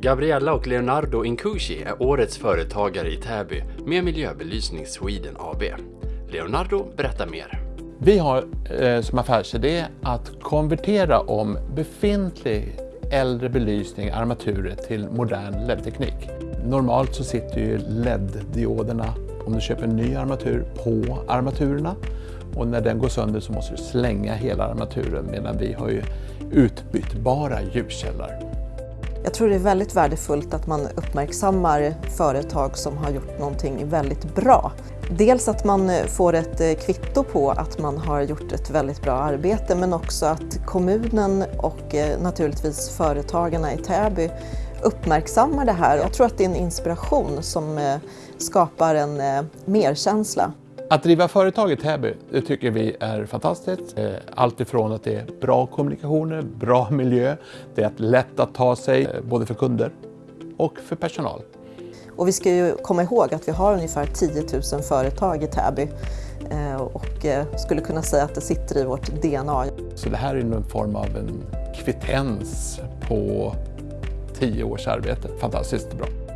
Gabriella och Leonardo Inkushi är årets företagare i Täby med Miljöbelysning Sweden AB. Leonardo berättar mer. Vi har eh, som affärsidé att konvertera om befintlig äldre belysning, armaturer, till modern LED-teknik. Normalt så sitter ju LED-dioderna, om du köper en ny armatur, på armaturerna. Och när den går sönder så måste du slänga hela armaturen medan vi har ju utbytbara ljuskällor. Jag tror det är väldigt värdefullt att man uppmärksammar företag som har gjort någonting väldigt bra. Dels att man får ett eh, kvitto på att man har gjort ett väldigt bra arbete men också att kommunen och eh, naturligtvis företagarna i Täby uppmärksammar det här. Jag tror att det är en inspiration som eh, skapar en merkänsla. Att driva företag i Täby, det tycker vi är fantastiskt. Eh, allt ifrån att det är bra kommunikationer, bra miljö, det är lätt att ta sig eh, både för kunder och för personal. Och vi ska ju komma ihåg att vi har ungefär 10 000 företag i Täby eh, och skulle kunna säga att det sitter i vårt DNA. Så det här är någon form av en kvittens på 10 års arbete. Fantastiskt bra.